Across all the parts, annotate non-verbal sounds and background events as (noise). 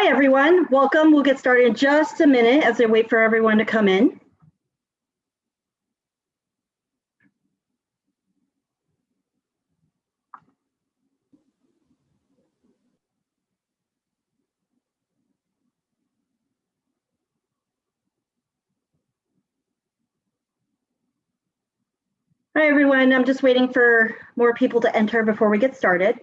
Hi, everyone. Welcome. We'll get started in just a minute as I wait for everyone to come in. Hi, everyone. I'm just waiting for more people to enter before we get started.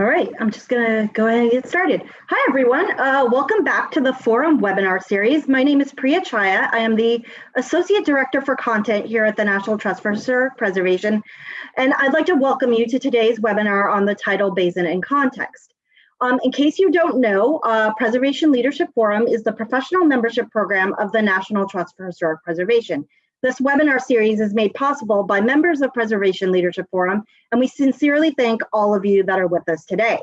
All right, I'm just gonna go ahead and get started. Hi, everyone. Uh, welcome back to the Forum webinar series. My name is Priya Chhaya. I am the Associate Director for Content here at the National Trust for Historic Preservation. And I'd like to welcome you to today's webinar on the tidal basin and context. Um, in case you don't know, uh, Preservation Leadership Forum is the professional membership program of the National Trust for Historic Preservation. This webinar series is made possible by members of Preservation Leadership Forum, and we sincerely thank all of you that are with us today.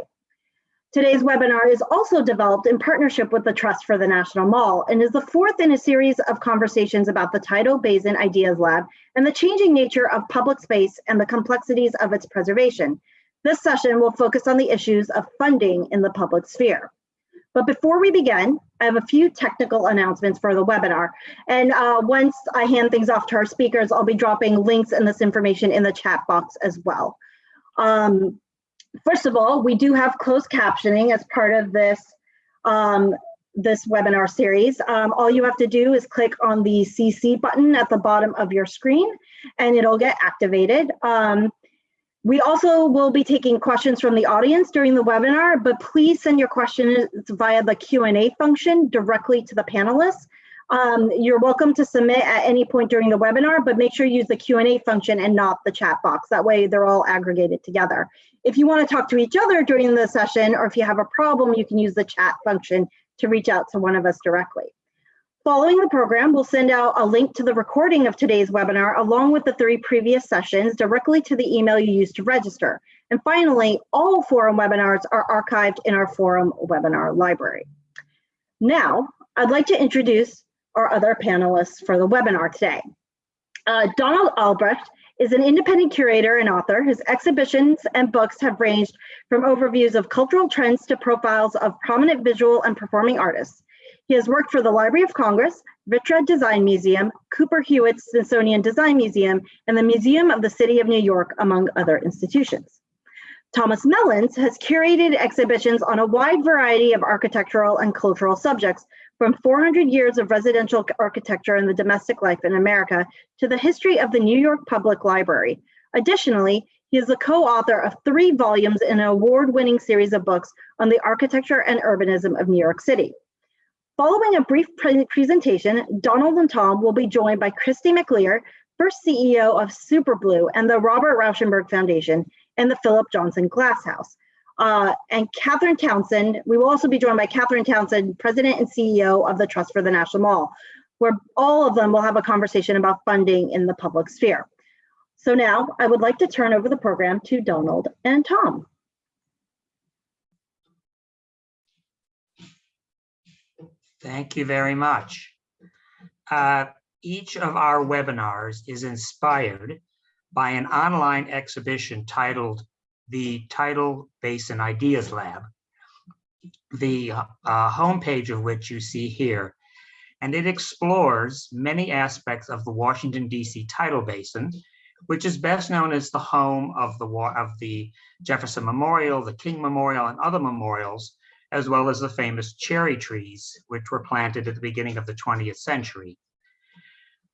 Today's webinar is also developed in partnership with the Trust for the National Mall and is the fourth in a series of conversations about the Tidal Basin Ideas Lab and the changing nature of public space and the complexities of its preservation. This session will focus on the issues of funding in the public sphere. But before we begin, I have a few technical announcements for the webinar. And uh, once I hand things off to our speakers, I'll be dropping links and this information in the chat box as well. Um, first of all, we do have closed captioning as part of this, um, this webinar series. Um, all you have to do is click on the CC button at the bottom of your screen and it'll get activated. Um, we also will be taking questions from the audience during the webinar, but please send your questions via the Q&A function directly to the panelists. Um, you're welcome to submit at any point during the webinar, but make sure you use the Q&A function and not the chat box. That way they're all aggregated together. If you want to talk to each other during the session, or if you have a problem, you can use the chat function to reach out to one of us directly. Following the program, we'll send out a link to the recording of today's webinar along with the three previous sessions directly to the email you used to register. And finally, all forum webinars are archived in our forum webinar library. Now, I'd like to introduce our other panelists for the webinar today. Uh, Donald Albrecht is an independent curator and author. His exhibitions and books have ranged from overviews of cultural trends to profiles of prominent visual and performing artists. He has worked for the Library of Congress, Vitra Design Museum, Cooper Hewitt Smithsonian Design Museum, and the Museum of the City of New York, among other institutions. Thomas Mellins has curated exhibitions on a wide variety of architectural and cultural subjects, from 400 years of residential architecture and the domestic life in America to the history of the New York Public Library. Additionally, he is the co-author of three volumes in an award-winning series of books on the architecture and urbanism of New York City. Following a brief pre presentation, Donald and Tom will be joined by Christy MacLear, first CEO of Superblue and the Robert Rauschenberg Foundation and the Philip Johnson Glass House. Uh, and Catherine Townsend, we will also be joined by Catherine Townsend, President and CEO of the Trust for the National Mall, where all of them will have a conversation about funding in the public sphere. So now I would like to turn over the program to Donald and Tom. Thank you very much. Uh, each of our webinars is inspired by an online exhibition titled the Tidal Basin Ideas Lab, the uh, homepage of which you see here. And it explores many aspects of the Washington, D.C. tidal basin, which is best known as the home of the, of the Jefferson Memorial, the King Memorial, and other memorials as well as the famous cherry trees, which were planted at the beginning of the 20th century.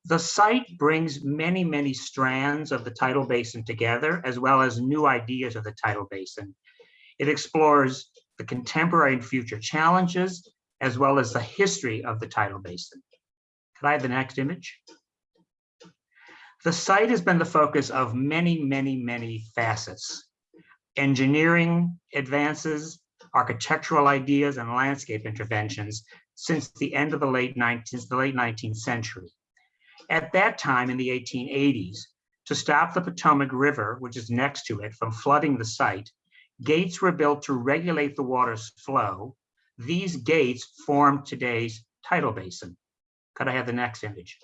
The site brings many, many strands of the tidal basin together, as well as new ideas of the tidal basin. It explores the contemporary and future challenges, as well as the history of the tidal basin. Could I have the next image? The site has been the focus of many, many, many facets. Engineering advances, architectural ideas, and landscape interventions since the end of the late 19th, the late 19th century. At that time in the 1880s, to stop the Potomac River, which is next to it, from flooding the site, gates were built to regulate the water's flow. These gates formed today's tidal basin. Could I have the next image?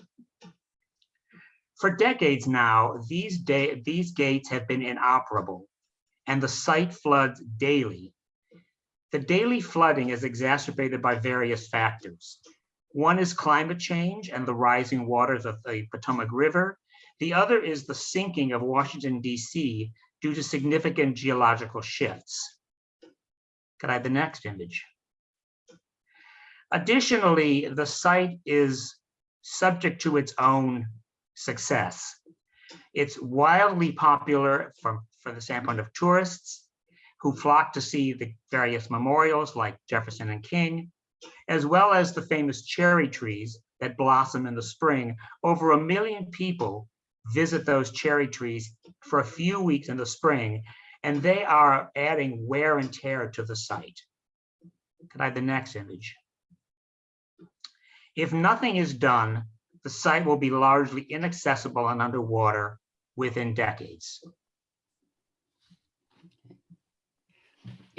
For decades now, these, these gates have been inoperable and the site floods daily. The daily flooding is exacerbated by various factors. One is climate change and the rising waters of the Potomac River. The other is the sinking of Washington, D.C. due to significant geological shifts. Could I have the next image? Additionally, the site is subject to its own success. It's wildly popular from, from the standpoint of tourists who flock to see the various memorials like Jefferson and King, as well as the famous cherry trees that blossom in the spring. Over a million people visit those cherry trees for a few weeks in the spring, and they are adding wear and tear to the site. Could I have the next image? If nothing is done, the site will be largely inaccessible and underwater within decades.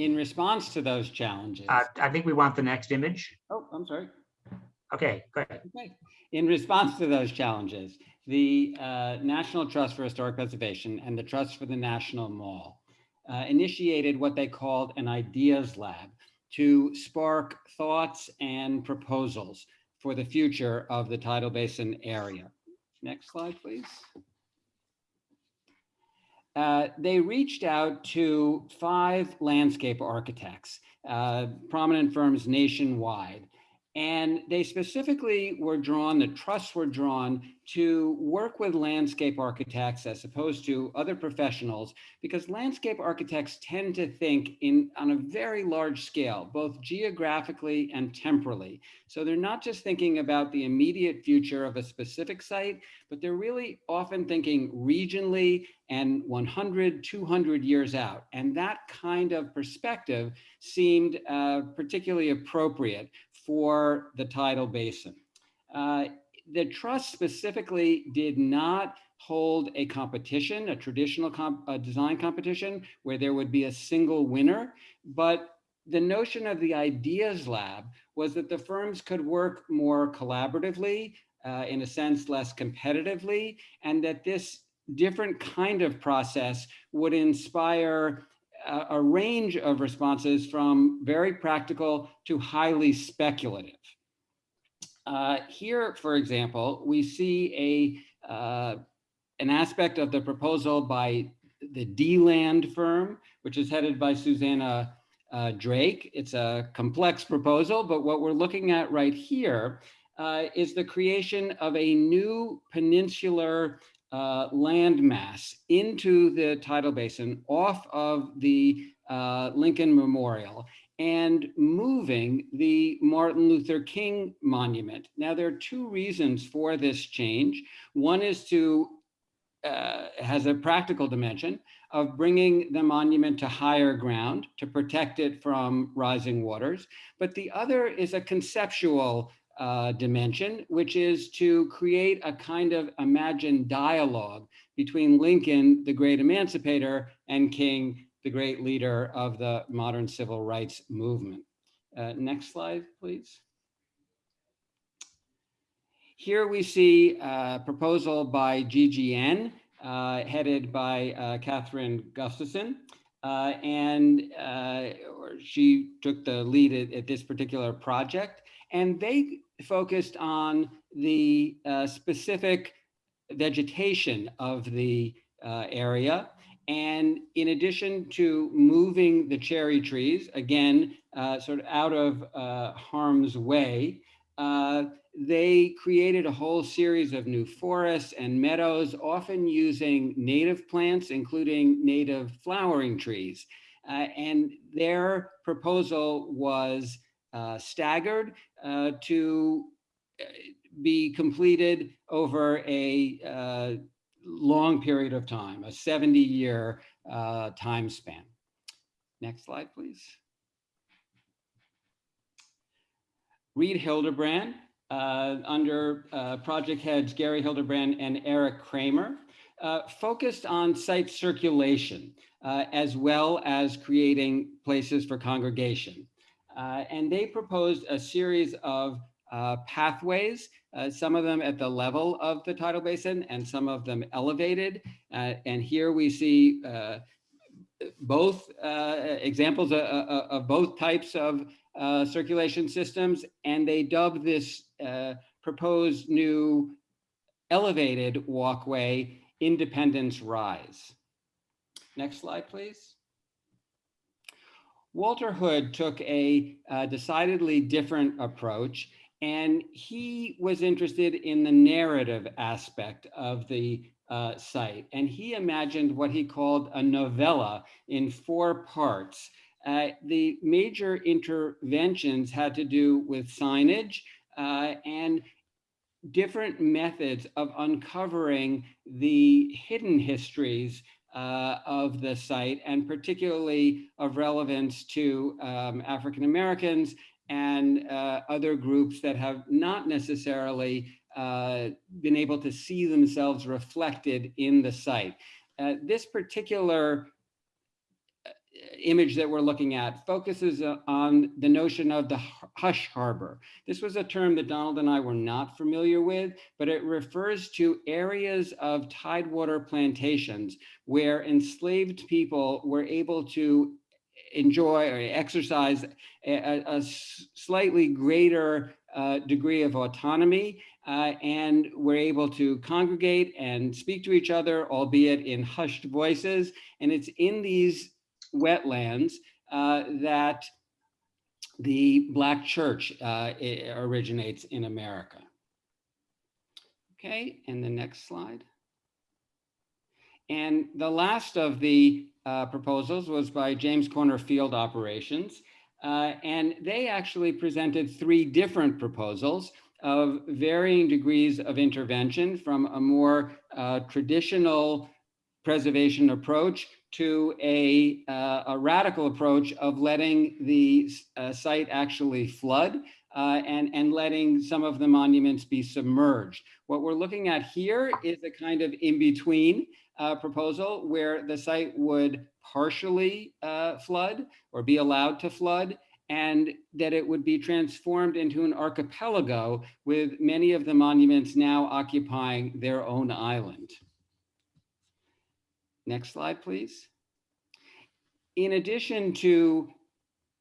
In response to those challenges, Uh, I think we want the next image. oh, I'm sorry. Okay, go ahead. Okay. In response to those challenges, the uh, National Trust for Historic Preservation and the Trust for the National Mall uh, initiated what they called an ideas lab to spark thoughts and proposals for the future of the tidal basin area. Next slide, please. Uh, they reached out to five landscape architects, uh, prominent firms nationwide, and they specifically were drawn, the trusts were drawn to work with landscape architects as opposed to other professionals, because landscape architects tend to think in on a very large scale, both geographically and temporally. So they're not just thinking about the immediate future of a specific site, but they're really often thinking regionally and 100, 200 years out. And that kind of perspective seemed uh, particularly appropriate for the tidal basin. Uh, the trust specifically did not hold a competition, a traditional comp a design competition where there would be a single winner, but the notion of the ideas lab was that the firms could work more collaboratively, uh, in a sense, less competitively, and that this different kind of process would inspire a, a range of responses from very practical to highly speculative. Uh, here, for example, we see a uh, an aspect of the proposal by the D-Land firm, which is headed by Susannah uh, Drake. It's a complex proposal, but what we're looking at right here uh, is the creation of a new peninsular uh, landmass into the tidal basin off of the uh, Lincoln Memorial and moving the Martin Luther King monument. Now, there are two reasons for this change. One is to, uh, has a practical dimension of bringing the monument to higher ground to protect it from rising waters. But the other is a conceptual uh, dimension, which is to create a kind of imagined dialogue between Lincoln, the great emancipator, and King, the great leader of the modern civil rights movement. Uh, next slide, please. Here we see a proposal by GGN, uh, headed by uh, Kathryn Gustafson. Uh, and uh, she took the lead at, at, this particular project. And they focused on the uh, specific vegetation of the area and in addition to moving the cherry trees, again, uh, sort of out of uh, harm's way, uh, they created a whole series of new forests and meadows, often using native plants, including native flowering trees. Uh, and their proposal was uh, staggered uh, to be completed over a long period of time, a 70 year uh, time span. Next slide, please. Reed Hilderbrand, uh, under uh, project heads Gary Hilderbrand and Eric Kramer, uh, focused on site circulation uh, as well as creating places for congregation. Uh, and they proposed a series of uh, pathways, some of them at the level of the tidal basin and some of them elevated. and here we see both examples of, of both types of uh, circulation systems, and they dubbed this uh, proposed new elevated walkway Independence Rise. Next slide, please. Walter Hood took a uh, decidedly different approach, and he was interested in the narrative aspect of the uh, site. And he imagined what he called a novella in four parts uh, the major interventions had to do with signage uh, and different methods of uncovering the hidden histories uh, of the site and particularly of relevance to um, African Americans and uh, other groups that have not necessarily uh, been able to see themselves reflected in the site. Uh, this particular image that we're looking at focuses uh, on the notion of the hush harbor. This was a term that Donald and I were not familiar with, but it refers to areas of tidewater plantations where enslaved people were able to enjoy or exercise a, a slightly greater uh, degree of autonomy uh, and were able to congregate and speak to each other, albeit in hushed voices. And it's in these wetlands uh, that the Black church uh, originates in America. Okay, and the next slide. And the last of the uh, proposals was by James Corner Field Operations. Uh, and they actually presented three different proposals of varying degrees of intervention from a more uh, traditional preservation approach to a, uh, a radical approach of letting the uh, site actually flood uh, and, and letting some of the monuments be submerged. What we're looking at here is a kind of in-between uh, proposal where the site would partially uh, flood or be allowed to flood and that it would be transformed into an archipelago with many of the monuments now occupying their own island. Next slide, please. In addition to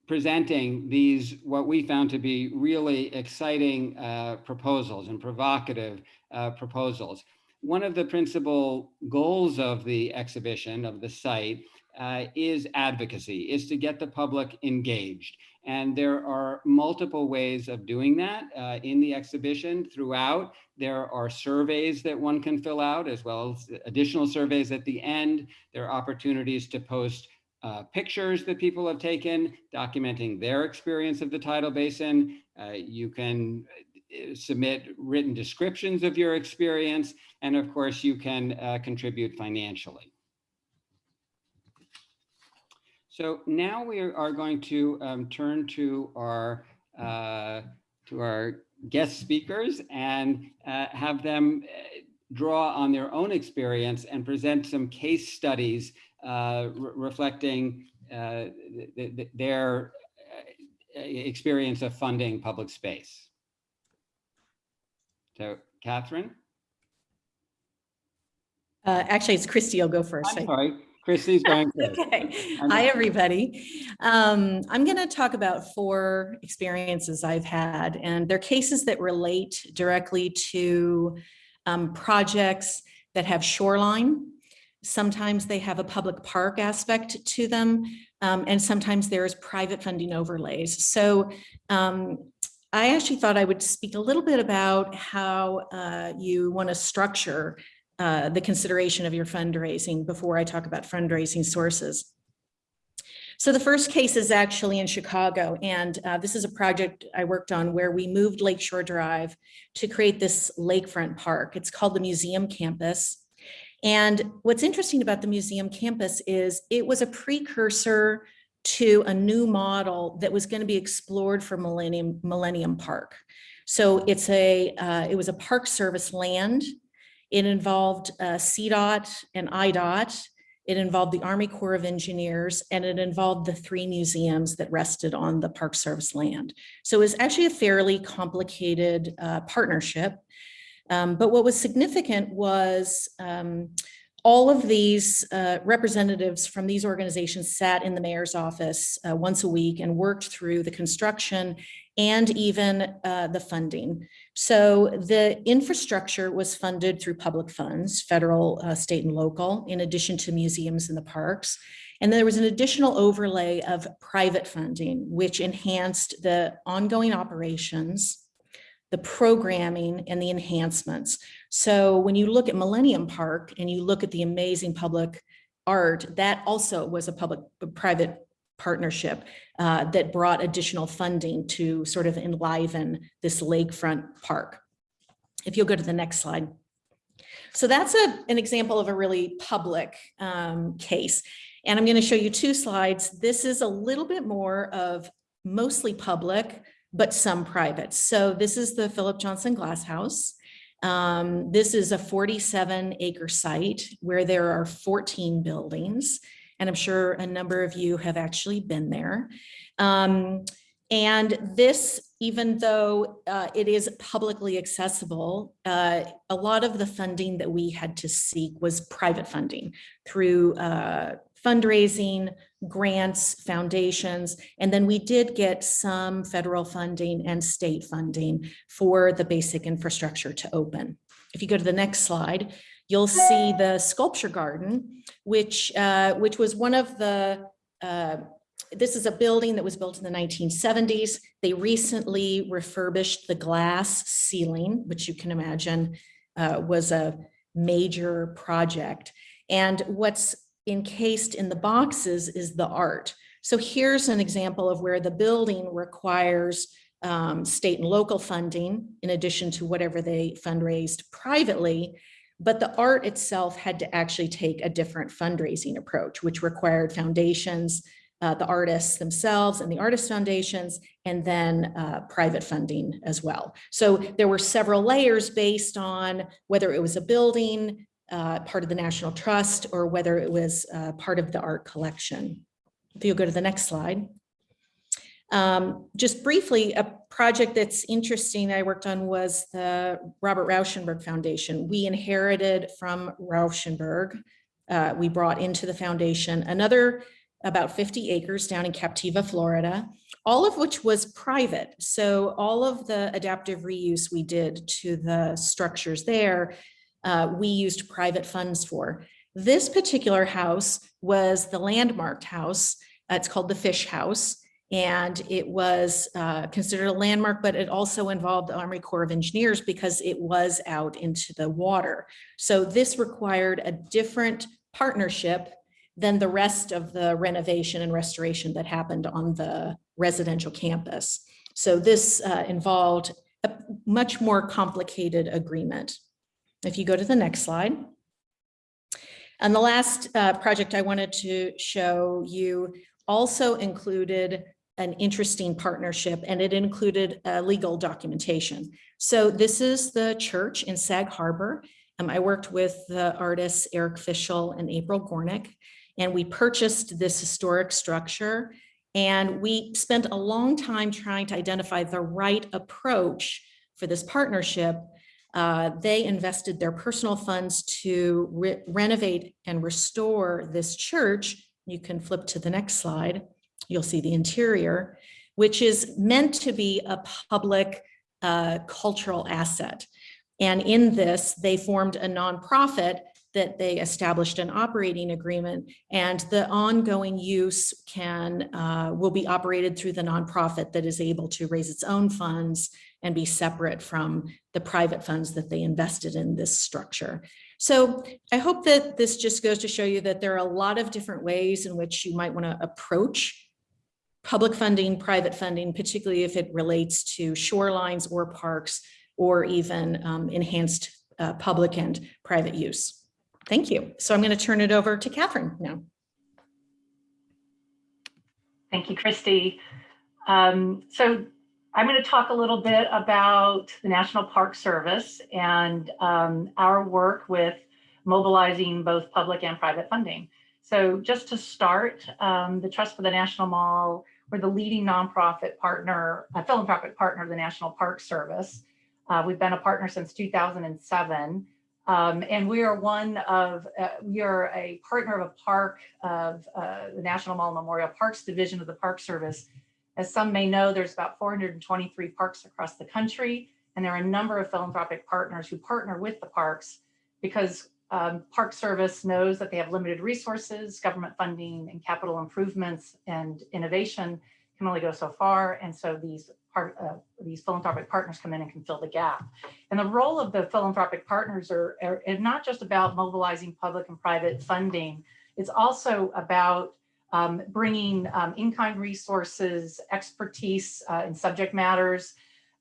presenting these, what we found to be really exciting uh, proposals and provocative uh, proposals, one of the principal goals of the exhibition, of the site, uh, is advocacy, is to get the public engaged. And there are multiple ways of doing that uh, in the exhibition throughout. There are surveys that one can fill out as well as additional surveys at the end. There are opportunities to post uh, pictures that people have taken documenting their experience of the tidal basin. Uh, you can uh, submit written descriptions of your experience. And of course, you can uh, contribute financially. So now we are going to um, turn to our uh, to our guest speakers and uh, have them uh, draw on their own experience and present some case studies uh, re reflecting uh, th th their uh, experience of funding public space. So Catherine? actually, it's Christy. I'll go first. I'm sorry. Christy's going (laughs) first. okay. Hi, everybody. Um, I'm going to talk about four experiences I've had, and they're cases that relate directly to um, projects that have shoreline. Sometimes they have a public park aspect to them, um, and sometimes there is private funding overlays. So um, I actually thought I would speak a little bit about how uh, you want to structure uh, the consideration of your fundraising before I talk about fundraising sources. So the first case is actually in Chicago, and uh, this is a project I worked on where we moved Lakeshore Drive to create this lakefront park. It's called the Museum Campus. And what's interesting about the museum campus is it was a precursor to a new model that was going to be explored for Millennium, Millennium Park. So it's a, uh, it was a park service land. It involved uh, CDOT and IDOT. It involved the Army Corps of Engineers and it involved the three museums that rested on the Park Service land. So it was actually a fairly complicated uh, partnership. Um, but what was significant was um, all of these uh, representatives from these organizations sat in the mayor's office uh, once a week and worked through the construction and even uh, the funding. So the infrastructure was funded through public funds, federal, uh, state and local, in addition to museums and the parks. And there was an additional overlay of private funding, which enhanced the ongoing operations, the programming and the enhancements. So when you look at Millennium Park and you look at the amazing public art, that also was a public private partnership uh, that brought additional funding to sort of enliven this lakefront park. If you'll go to the next slide. So that's a, an example of a really public um, case. And I'm going to show you two slides. This is a little bit more of mostly public, but some private. So this is the Philip Johnson Glass House. Um, this is a 47 acre site where there are 14 buildings. And I'm sure a number of you have actually been there. Um, and this, even though uh, it is publicly accessible, uh, a lot of the funding that we had to seek was private funding through uh, fundraising, grants, foundations, and then we did get some federal funding and state funding for the basic infrastructure to open. If you go to the next slide, you'll see the sculpture garden, which, uh, which was one of the, uh, this is a building that was built in the 1970s. They recently refurbished the glass ceiling, which you can imagine uh, was a major project. And what's encased in the boxes is the art. So here's an example of where the building requires um, state and local funding in addition to whatever they fundraised privately. But the art itself had to actually take a different fundraising approach, which required foundations, uh, the artists themselves and the artist foundations, and then uh, private funding as well. So there were several layers based on whether it was a building, uh, part of the National Trust or whether it was uh, part of the art collection. If you'll go to the next slide. Um, just briefly, a project that's interesting I worked on was the Robert Rauschenberg Foundation. We inherited from Rauschenberg, uh, we brought into the foundation another about 50 acres down in Captiva, Florida, all of which was private. So all of the adaptive reuse we did to the structures there uh, we used private funds for. This particular house was the landmarked house. Uh, it's called the Fish House. And it was uh, considered a landmark, but it also involved the Army Corps of Engineers because it was out into the water. So this required a different partnership than the rest of the renovation and restoration that happened on the residential campus. So this uh, involved a much more complicated agreement. If you go to the next slide. And the last uh, project I wanted to show you also included an interesting partnership and it included uh, legal documentation. So this is the church in Sag Harbor. Um, I worked with the artists Eric Fischl and April Gornik, and we purchased this historic structure. And we spent a long time trying to identify the right approach for this partnership uh, they invested their personal funds to re renovate and restore this church. You can flip to the next slide. You'll see the interior, which is meant to be a public uh, cultural asset. And in this, they formed a nonprofit that they established an operating agreement and the ongoing use can uh, will be operated through the nonprofit that is able to raise its own funds and be separate from the private funds that they invested in this structure. So I hope that this just goes to show you that there are a lot of different ways in which you might want to approach public funding, private funding, particularly if it relates to shorelines or parks or even um, enhanced uh, public and private use. Thank you. So I'm going to turn it over to Catherine now. Thank you, Christy. Um, so I'm going to talk a little bit about the National Park Service and um, our work with mobilizing both public and private funding. So just to start, um, the Trust for the National Mall, we're the leading nonprofit partner, a philanthropic partner of the National Park Service. Uh, we've been a partner since 2007. Um, and we are one of, uh, we are a partner of a park of uh, the National Mall Memorial Parks Division of the Park Service. As some may know, there's about 423 parks across the country, and there are a number of philanthropic partners who partner with the parks because um, Park Service knows that they have limited resources, government funding and capital improvements and innovation can only go so far. And so these part uh, these philanthropic partners come in and can fill the gap. And the role of the philanthropic partners are, are, are not just about mobilizing public and private funding. It's also about um, bringing um, in-kind resources, expertise uh, in subject matters,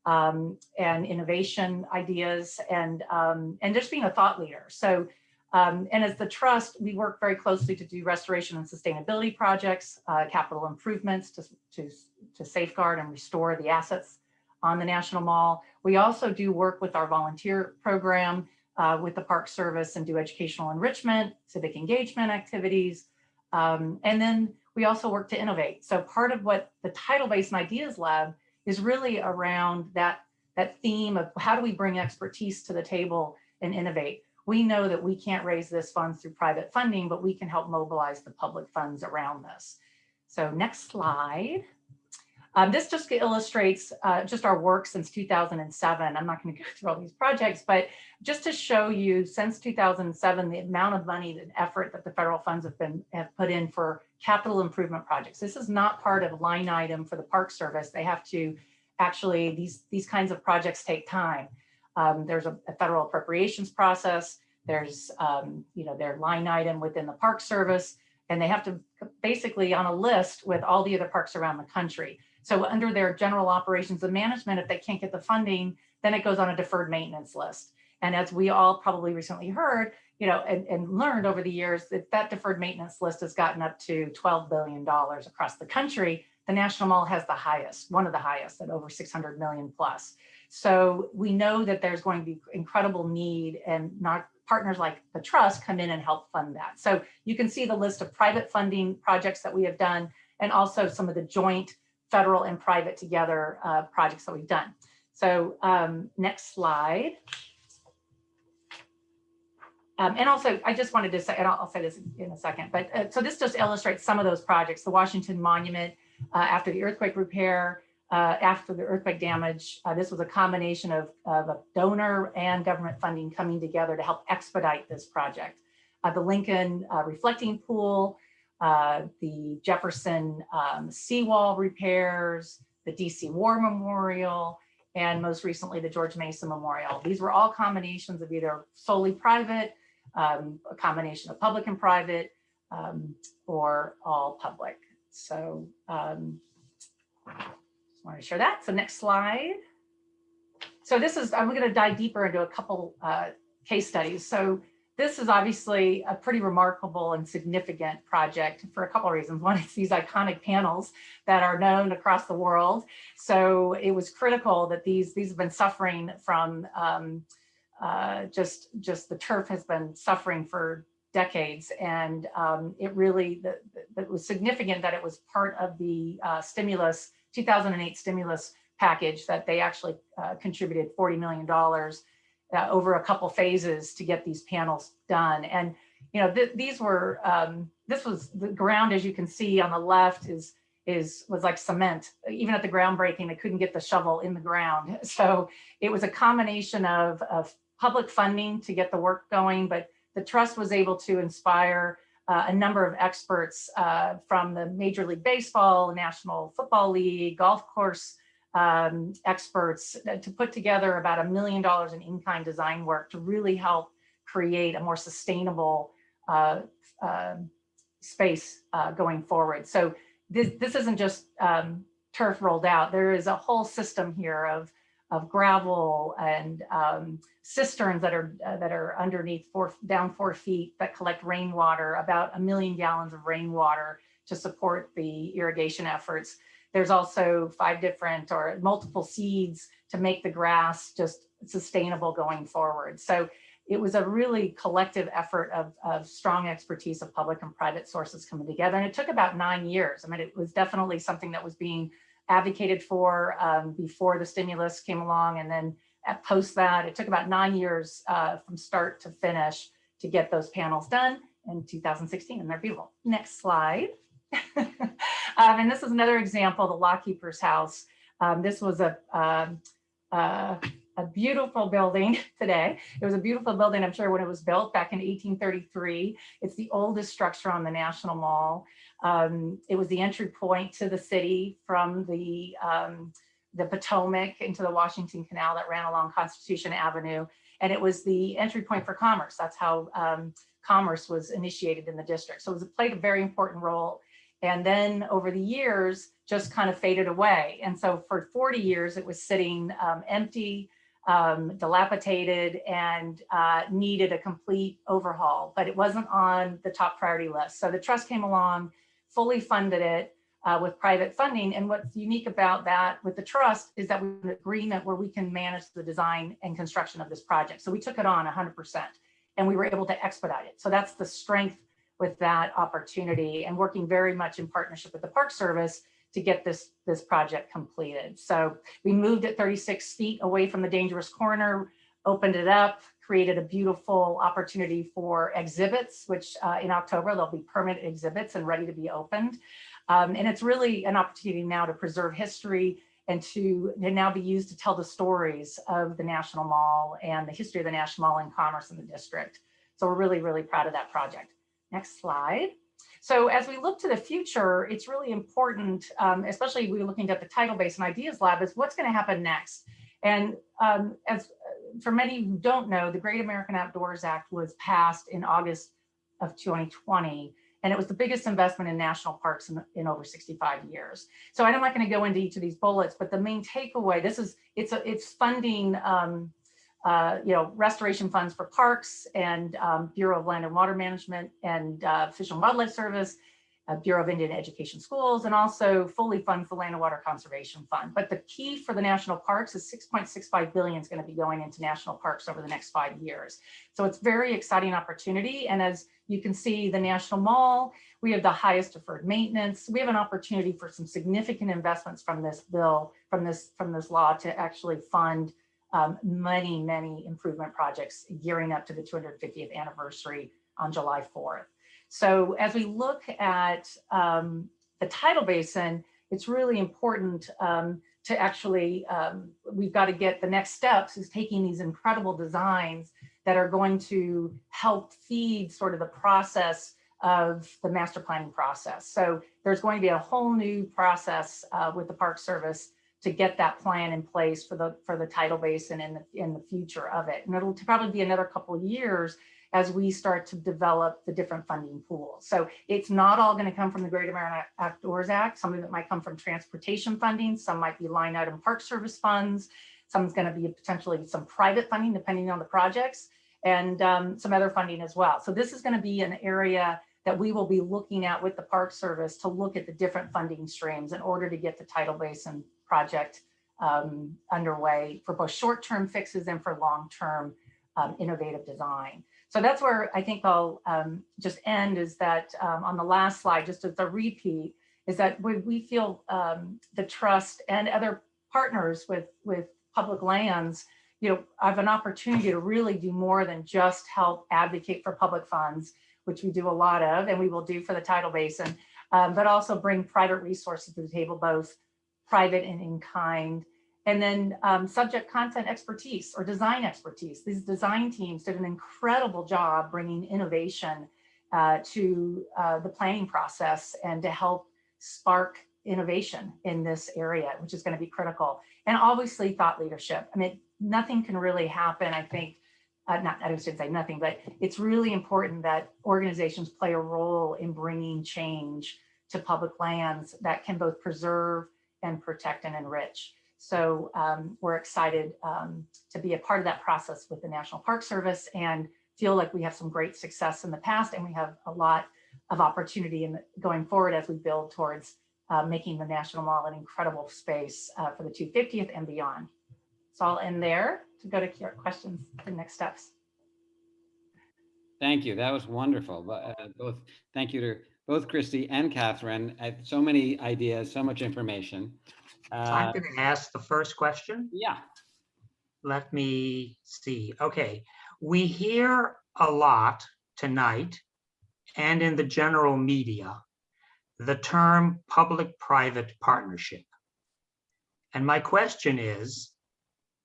um, and innovation ideas, and um, and just being a thought leader. So, um, and as the trust, we work very closely to do restoration and sustainability projects, uh, capital improvements to, to to safeguard and restore the assets on the National Mall. We also do work with our volunteer program uh, with the Park Service and do educational enrichment, civic engagement activities. Um, and then we also work to innovate. So part of what the Tidal Basin Ideas Lab is really around that, that theme of how do we bring expertise to the table and innovate. We know that we can't raise this funds through private funding, but we can help mobilize the public funds around this. So next slide. Um, this just illustrates uh, just our work since 2007. I'm not going (laughs) to go through all these projects, but just to show you since 2007, the amount of money and effort that the federal funds have been have put in for capital improvement projects. This is not part of a line item for the Park Service. They have to actually, these, these kinds of projects take time. Um, there's a, a, federal appropriations process. There's, um, you know, their line item within the Park Service, and they have to basically on a list with all the other parks around the country. So under their general operations and management, if they can't get the funding, then it goes on a deferred maintenance list. And as we all probably recently heard, you know, and, and learned over the years that that deferred maintenance list has gotten up to $12 billion across the country. The National Mall has the highest, one of the highest at over 600 million plus. So we know that there's going to be incredible need and not partners like the trust come in and help fund that. So you can see the list of private funding projects that we have done and also some of the joint federal and private together uh, projects that we've done. So um, next slide. Um, and also, I just wanted to say, and I'll, I'll say this in a second, but uh, so this just illustrates some of those projects, the Washington Monument uh, after the earthquake repair, uh, after the earthquake damage. Uh, this was a combination of, of, a donor and government funding coming together to help expedite this project. Uh, the Lincoln uh, Reflecting Pool, uh, the Jefferson um, seawall repairs, the DC War Memorial, and most recently the George Mason Memorial. These were all combinations of either solely private, um, a combination of public and private, um, or all public. So want to share that. So next slide. So this is, I'm going to dive deeper into a couple uh, case studies. So this is obviously a pretty remarkable and significant project for a couple of reasons. One, it's these iconic panels that are known across the world. So it was critical that these, these have been suffering from um, uh, just, just the turf has been suffering for decades. And um, it really, it was significant that it was part of the uh, stimulus, 2008 stimulus package that they actually uh, contributed $40 million uh, over a couple phases to get these panels done. And, you know, th these were, um, this was the ground, as you can see on the left is, is, was like cement. Even at the groundbreaking, they couldn't get the shovel in the ground. So it was a combination of, of public funding to get the work going, but the trust was able to inspire uh, a number of experts uh, from the Major League Baseball, National Football League, golf course um, experts uh, to put together about a million dollars in in-kind design work to really help create a more sustainable uh, uh, space uh, going forward. So this, this isn't just um, turf rolled out. There is a whole system here of, of gravel and um, cisterns that are uh, that are underneath four down four feet that collect rainwater, about a million gallons of rainwater to support the irrigation efforts. There's also five different or multiple seeds to make the grass just sustainable going forward. So it was a really collective effort of, of strong expertise of public and private sources coming together. And it took about nine years. I mean, it was definitely something that was being advocated for um, before the stimulus came along. And then post that, it took about nine years uh, from start to finish to get those panels done in 2016 and they're beautiful. Next slide. (laughs) um, and this is another example, the Lockkeeper's House. Um, this was a, um, uh, a beautiful building (laughs) today. It was a beautiful building, I'm sure, when it was built back in 1833. It's the oldest structure on the National Mall. Um, it was the entry point to the city from the, um, the Potomac into the Washington Canal that ran along Constitution Avenue. And it was the entry point for commerce. That's how um, commerce was initiated in the district. So it was, played a very important role. And then over the years, just kind of faded away. And so for 40 years, it was sitting um, empty, um, dilapidated and uh, needed a complete overhaul, but it wasn't on the top priority list. So the trust came along, fully funded it uh, with private funding. And what's unique about that with the trust is that we have an agreement where we can manage the design and construction of this project. So we took it on 100% and we were able to expedite it. So that's the strength with that opportunity and working very much in partnership with the Park Service to get this, this project completed. So we moved it 36 feet away from the dangerous corner, opened it up, created a beautiful opportunity for exhibits, which uh, in October, there'll be permanent exhibits and ready to be opened. Um, and it's really an opportunity now to preserve history and to, to now be used to tell the stories of the National Mall and the history of the National Mall and commerce in the district. So we're really, really proud of that project. Next slide. So as we look to the future, it's really important, um, especially we're looking at the Tidal and Ideas Lab, is what's going to happen next. And um, as for many who don't know, the Great American Outdoors Act was passed in August of 2020, and it was the biggest investment in national parks in, in over 65 years. So I'm not going to go into each of these bullets, but the main takeaway, this is, it's, a, it's funding um, uh, you know, restoration funds for parks and um, Bureau of Land and Water Management and uh, Fish and Wildlife Service, uh, Bureau of Indian Education Schools, and also fully fund for Land and Water Conservation Fund. But the key for the national parks is 6.65 billion is going to be going into national parks over the next five years. So it's very exciting opportunity. And as you can see, the National Mall, we have the highest deferred maintenance. We have an opportunity for some significant investments from this bill, from this, from this law to actually fund um, many, many improvement projects gearing up to the 250th anniversary on July 4th. So as we look at um, the tidal basin, it's really important um, to actually, um, we've got to get the next steps is taking these incredible designs that are going to help feed sort of the process of the master planning process. So there's going to be a whole new process uh, with the Park Service to get that plan in place for the for the tidal basin and the, in the future of it. And it'll probably be another couple of years as we start to develop the different funding pools. So it's not all going to come from the Great American Outdoors Act. Some of it might come from transportation funding. Some might be line item park service funds. Some's going to be potentially some private funding depending on the projects and um, some other funding as well. So this is going to be an area that we will be looking at with the Park Service to look at the different funding streams in order to get the tidal basin project um, underway for both short-term fixes and for long-term um, innovative design. So that's where I think I'll um, just end is that um, on the last slide, just as a repeat, is that we, we feel um, the trust and other partners with, with public lands, you know, I have an opportunity to really do more than just help advocate for public funds, which we do a lot of, and we will do for the tidal basin, um, but also bring private resources to the table, both private and in kind. And then um, subject content expertise or design expertise. These design teams did an incredible job bringing innovation uh, to uh, the planning process and to help spark innovation in this area, which is going to be critical. And obviously thought leadership. I mean, nothing can really happen, I think, uh, not, I should say nothing, but it's really important that organizations play a role in bringing change to public lands that can both preserve and protect and enrich. So um, we're excited um, to be a part of that process with the National Park Service and feel like we have some great success in the past and we have a lot of opportunity in the, going forward as we build towards uh, making the National Mall an incredible space uh, for the 250th and beyond. So I'll end there to go to questions and next steps. Thank you. That was wonderful. Uh, Both, thank you to both Christy and Catherine. So many ideas, so much information. I'm Uh, going to ask the first question. Yeah, Let me see. Okay, we hear a lot tonight and in the general media, the term public-private partnership. And my question is,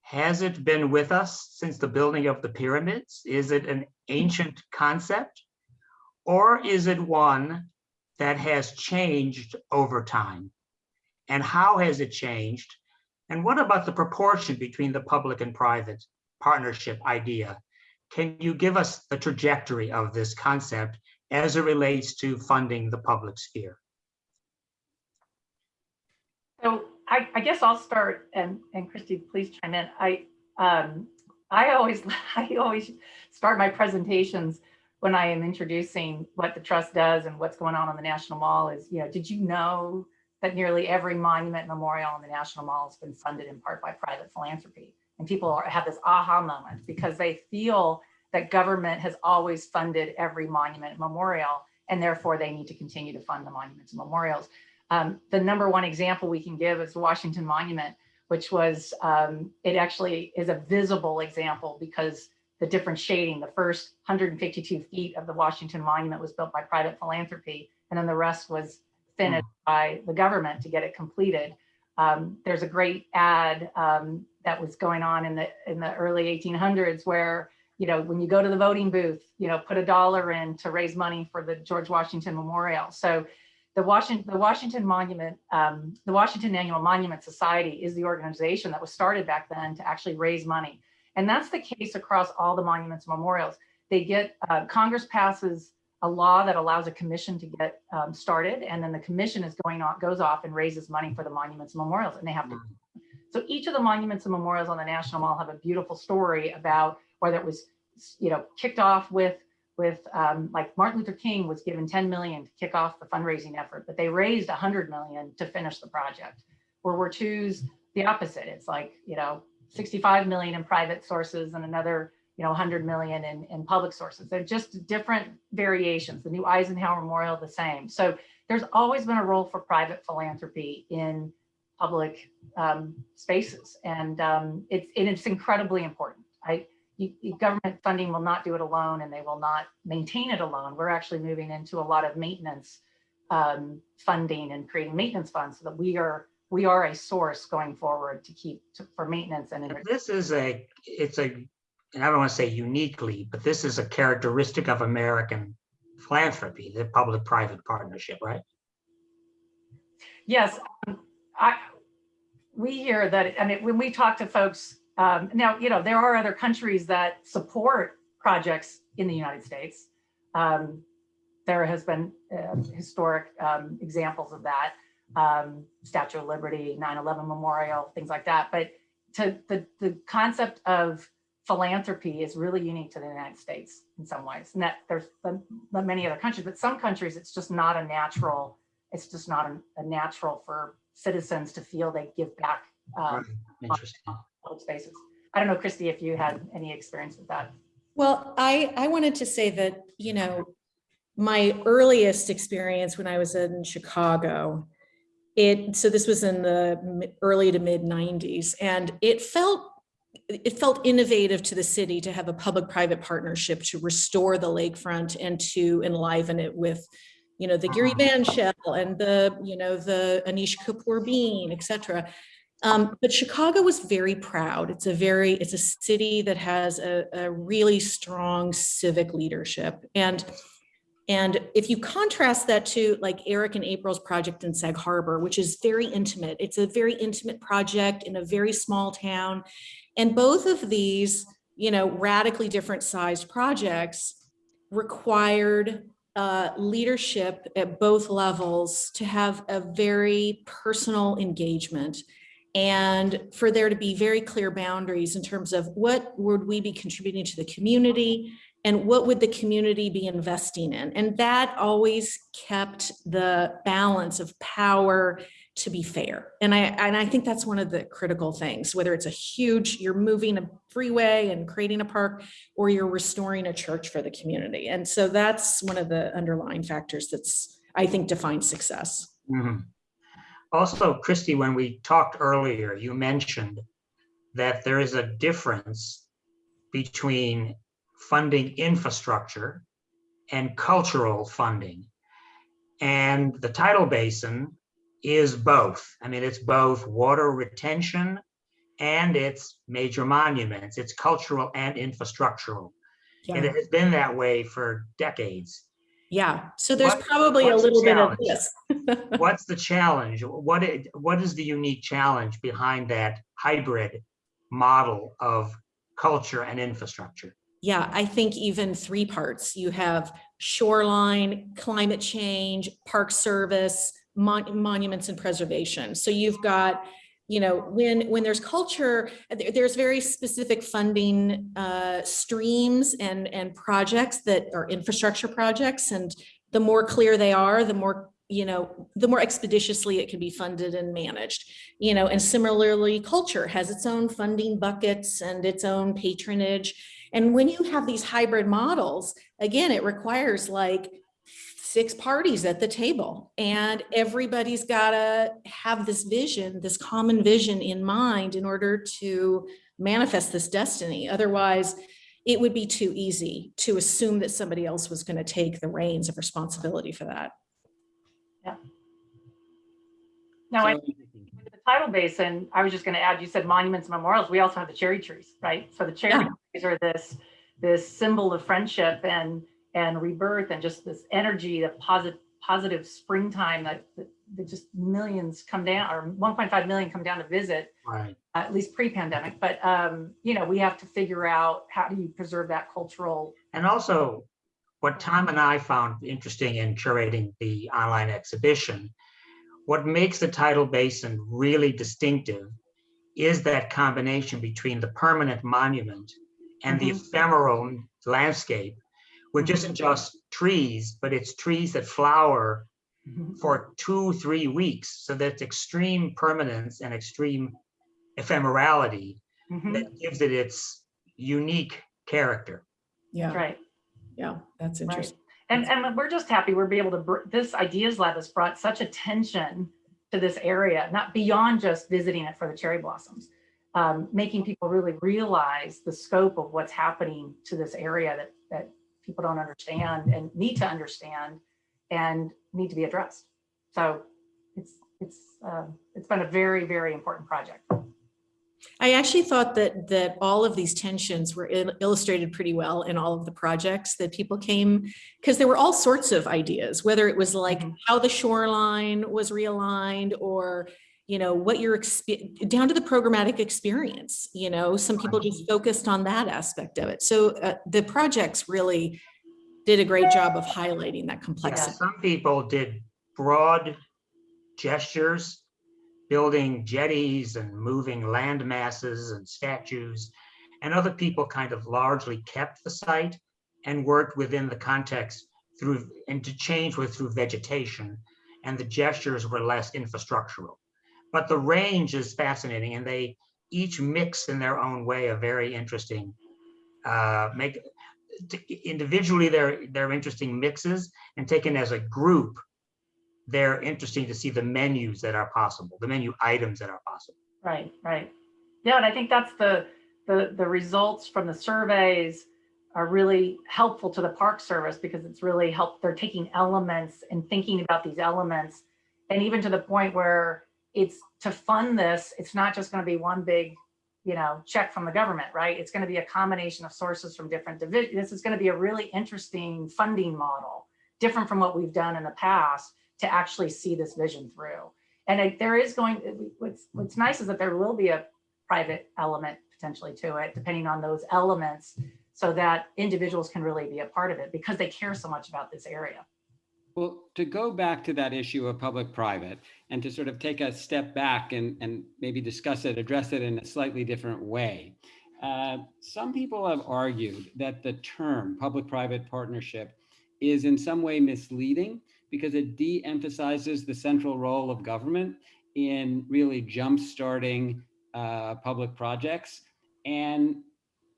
has it been with us since the building of the pyramids? Is it an ancient concept? Or is it one that has changed over time? And how has it changed? And what about the proportion between the public and private partnership idea? Can you give us the trajectory of this concept as it relates to funding the public sphere? So I, I guess I'll start and, and Christy, please chime in. I, um, I always, (laughs) I always start my presentations when I am introducing what the trust does and what's going on on the National Mall is, you know, did you know that nearly every monument memorial in the National Mall has been funded in part by private philanthropy? And people are, have this aha moment because they feel that government has always funded every monument memorial, and therefore they need to continue to fund the monuments and memorials. Um, the number one example we can give is the Washington Monument, which was, um, it actually is a visible example because the different shading, the first 152 feet of the Washington Monument was built by private philanthropy, and then the rest was finished by the government to get it completed. Um, there's a great ad um, that was going on in the in the early 1800s where you know when you go to the voting booth, you know put a dollar in to raise money for the George Washington Memorial. So the Washington the Washington Monument, um, the Washington Annual Monument Society is the organization that was started back then to actually raise money, and that's the case across all the monuments and memorials. They get uh, Congress passes a law that allows a commission to get um, started, and then the commission is going on goes off and raises money for the monuments and memorials, and they have to. So each of the monuments and memorials on the National Mall have a beautiful story about whether it was, you know, kicked off with with um, like Martin Luther King was given 10 million to kick off the fundraising effort, but they raised 100 million to finish the project. World War II's the opposite. It's like, you know, 65 million in private sources and another, you know, 100 million in, in public sources. They're just different variations. The new Eisenhower Memorial, the same. So there's always been a role for private philanthropy in public um, spaces. And um, it's, and it's incredibly important. I, you, government funding will not do it alone and they will not maintain it alone. We're actually moving into a lot of maintenance um, funding and creating maintenance funds so that we are we are a source going forward to keep to, for maintenance And This is a, it's a, and I don't want to say uniquely, but this is a characteristic of American philanthropy, the public-private partnership, right? Yes, um, I, we hear that, I mean, when we talk to folks, um, now, you know, there are other countries that support projects in the United States. Um, there has been um, historic um, examples of that, um, Statue of Liberty, 9/11 Memorial, things like that. But to the, the concept of philanthropy is really unique to the United States in some ways. And that there's the- the many other countries, but some countries, it's just not a natural it's just not a, a natural for citizens to feel they give back um, Interesting. public spaces. I don't know, Christy, if you had any experience with that. Well, I, I wanted to say that, you know, my earliest experience when I was in Chicago, it, so this was in the early to mid nineties, and it felt, it felt innovative to the city to have a public-private partnership to restore the lakefront and to enliven it with, you know, the Gehry bandshell and the, you know, the Anish Kapoor Bean, et cetera. Um, but Chicago was very proud. It's a very, it's a city that has a, a really strong civic leadership. And, and if you contrast that to like Eric and April's project in Sag Harbor, which is very intimate, it's a very intimate project in a very small town. And both of these, you know, radically different sized projects required uh, leadership at both levels to have a very personal engagement and for there to be very clear boundaries in terms of what would we be contributing to the community and what would the community be investing in? And that always kept the balance of power to be fair. And I, and I think that's one of the critical things, whether it's a huge, you're moving a freeway and creating a park, or you're restoring a church for the community. And so that's one of the underlying factors that's, I think, defines success. Mhm. Also, Christy, when we talked earlier, you mentioned that there is a difference between funding infrastructure and cultural funding. And the tidal basin is both. I mean, it's both water retention and it's major monuments. It's cultural and infrastructural. And it has been that way for decades. yeah. So there's What- probably a little bit of this. (laughs) What's the challenge? What, i- what is the unique challenge behind that hybrid model of culture and infrastructure? Yeah, I think even three parts. You have shoreline, climate change, park service, mon- monuments and preservation. So you've got, you know, when when there's culture, there- there's very specific funding uh, streams and and projects that are infrastructure projects, and the more clear they are, the more you know, the more expeditiously it can be funded and managed. You know, and similarly, culture has its own funding buckets and its own patronage. And when you have these hybrid models, again, it requires like six parties at the table and everybody's got to have this vision, this common vision in mind in order to manifest this destiny. Otherwise, it would be too easy to assume that somebody else was going to take the reins of responsibility for that. Yeah. Now, I So- with the tidal basin, I was just going to add, you said monuments and memorials. We also have the cherry trees, right? So the cherry Yeah. trees are this, this symbol of friendship and, and rebirth and just this energy, the positive, positive springtime that, that that just millions come down or 1.5 million come down to visit, Right. at least pre-pandemic. But, um, you know, we have to figure out how do you preserve that cultural, And also, what Tom and I found interesting in curating the online exhibition, what makes the tidal basin really distinctive is that combination between the permanent monument and the Mhm. ephemeral landscape, which isn't just trees, but it's trees that flower for two, three weeks. So that's extreme permanence and extreme ephemerality Mhm, that gives it its unique character. Yeah, right? yeah, that's Right. interesting. And, and we're just happy we're be able to, br- this Ideas Lab has brought such attention to this area, not beyond just visiting it for the cherry blossoms. Um, making people really realize the scope of what's happening to this area that, that people don't understand and need to understand and need to be addressed. So it's, it's, um, it's been a very, very important project. I actually thought that that all of these tensions were il- illustrated pretty well in all of the projects that people came because there were all sorts of ideas, whether it was like Mhm. how the shoreline was realigned or you know what your expe- down to the programmatic experience. You know, some people just focused on that aspect of it. So uh, the projects really did a great job of highlighting that Yeah, complexity. some people did broad gestures, building jetties and moving land masses and statues. And other people kind of largely kept the site and worked within the context through, and to change was through vegetation. And the gestures were less infrastructural. But the range is fascinating and they each mix in their own way a very interesting, uh, make, individually, they're, they're interesting mixes and taken as a group, they're interesting to see the menus that are possible, the menu items that are possible. Right, right. Yeah, and I think that's the, the, the results from the surveys are really helpful to the Park Service because it's really helped, they're taking elements and thinking about these elements. And even to the point where it's to fund this, it's not just going to be one big, you know, check from the government, right? It's going to be a combination of sources from different divisions. This is going to be a really interesting funding model, different from what we've done in the past to actually see this vision through. And it- there is going, what's, what's nice is that there will be a private element potentially to it, depending on those elements, so that individuals can really be a part of it because they care so much about this area. Well, to go back to that issue of public-private and to sort of take a step back and, and maybe discuss it, address it in a slightly different way. Uh, some people have argued that the term public-private partnership is in some way misleading because it de-emphasizes the central role of government in really jump-starting uh, public projects. And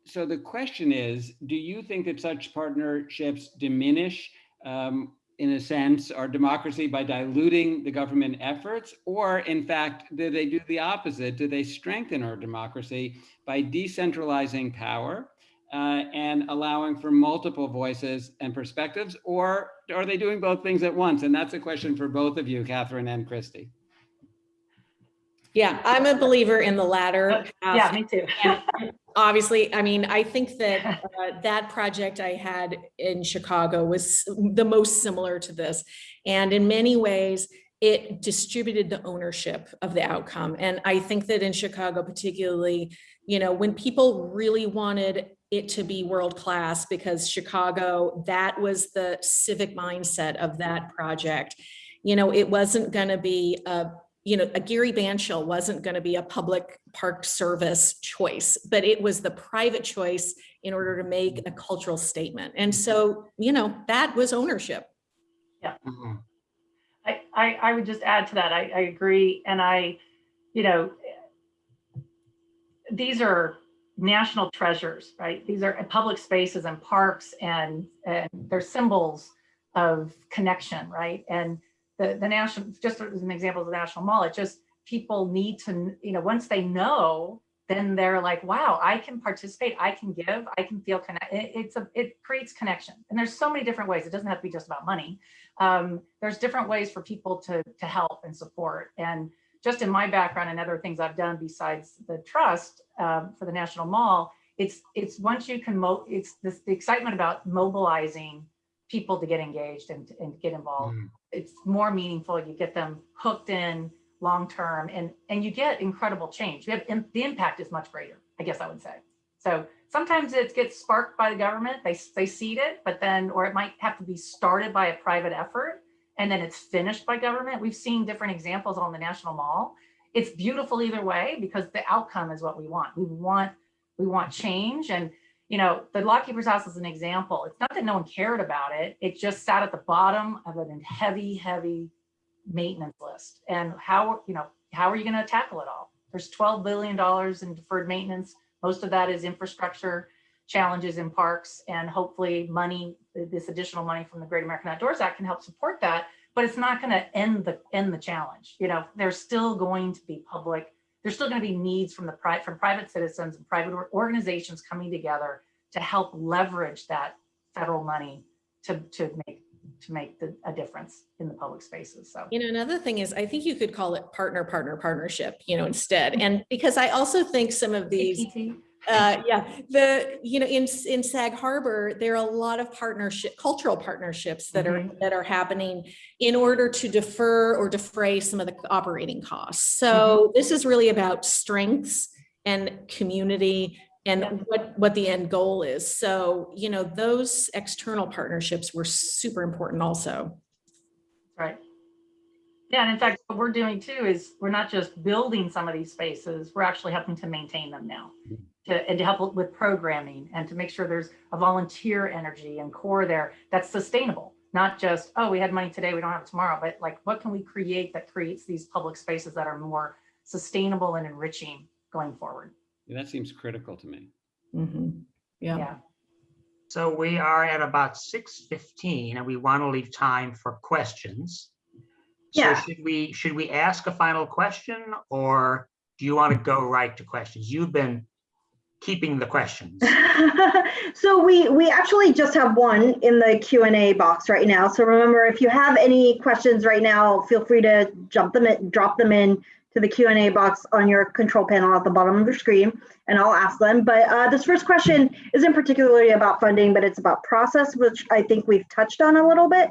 so the question is, do you think that such partnerships diminish, um, in a sense, our democracy by diluting the government efforts? Or in fact, do they do the opposite? Do they strengthen our democracy by decentralizing power uh, and allowing for multiple voices and perspectives? Or are they doing both things at once? And that's a question for both of you, Catherine and Christy. Yeah, I'm a believer in the latter. Yeah, me too. Obviously, I mean, I think that uh, that project I had in Chicago was the most similar to this. And in many ways, it distributed the ownership of the outcome. And I think that in Chicago particularly, you know, when people really wanted it to be world-class because Chicago, that was the civic mindset of that project. You know, it wasn't going to be a you know, a Gehry bandshell wasn't going to be a public park service choice, but it was the private choice in order to make a cultural statement. And so, you know, that was ownership. Mhm. I, I, I would just add to that. I, I agree. And I, you know, these are national treasures, right? These are public spaces and parks and, and they're symbols of connection, right? And the, the national, just as an example of the National Mall, it just, people need to, you know, once they know, then they're like, wow, I can participate, I can give, I can feel connect. It, it's a, it creates connection. And there's so many different ways. It doesn't have to be just about money. Um, there's different ways for people to, to help and support. And just in my background and other things I've done besides the trust um, for the National Mall, it's it's once you can mo it's this the excitement about mobilizing people to get engaged and, and get involved. Mm. It's more meaningful. You get them hooked in long term and and you get incredible change. You have im- the impact is much greater, I guess I would say. So sometimes it gets sparked by the government, they, they seed it, but then, or it might have to be started by a private effort and then it's finished by government. We've seen different examples on the National Mall. It's beautiful either way because the outcome is what we want. We want, we want change. And, you know, the Lockkeeper's House is an example. It's not that no one cared about it. It just sat at the bottom of a heavy, heavy maintenance list. And how, you know, how are you going to tackle it all? There's $12 billion in deferred maintenance. Most of that is infrastructure challenges in parks and hopefully money, this additional money from the Great American Outdoors Act can help support that, but it's not going to end the end the challenge. You know, there's still going to be public, there's still going to be needs from the pri from private citizens and private organizations coming together to help leverage that federal money to to make to make the, a difference in the public spaces. So You know, another thing is, I think you could call it partner, partner, partnership, you know, instead. And because I also think some of these. Uh, yeah, the, you know, in, in Sag Harbor, there are a lot of partnership, cultural partnerships that are, mm-hmm. that are happening in order to defer or defray some of the operating costs. So mm-hmm. this is really about strengths and community and Yeah. what, what the end goal is. So, you know, those external partnerships were super important also. Right. Yeah, and in fact, what we're doing too is we're not just building some of these spaces, we're actually helping to maintain them now. Mm-hmm. To, and to help with programming and to make sure there's a volunteer energy and core there that's sustainable. Not just, oh, we had money today, we don't have it tomorrow, but like what can we create that creates these public spaces that are more sustainable and enriching going forward? Yeah, That seems critical to me. Mhm. Yeah. Yeah. So we are at about six fifteen and we want to leave time for questions. So Yeah. should we, should we ask a final question or do you want to go right to questions? You've been keeping the questions. (laughs) so we we actually just have one in the Q and A box right now. So remember, if you have any questions right now, feel free to jump them in, drop them in to the Q and A box on your control panel at the bottom of your screen, and I'll ask them. But uh, this first question isn't particularly about funding, but it's about process, which I think we've touched on a little bit.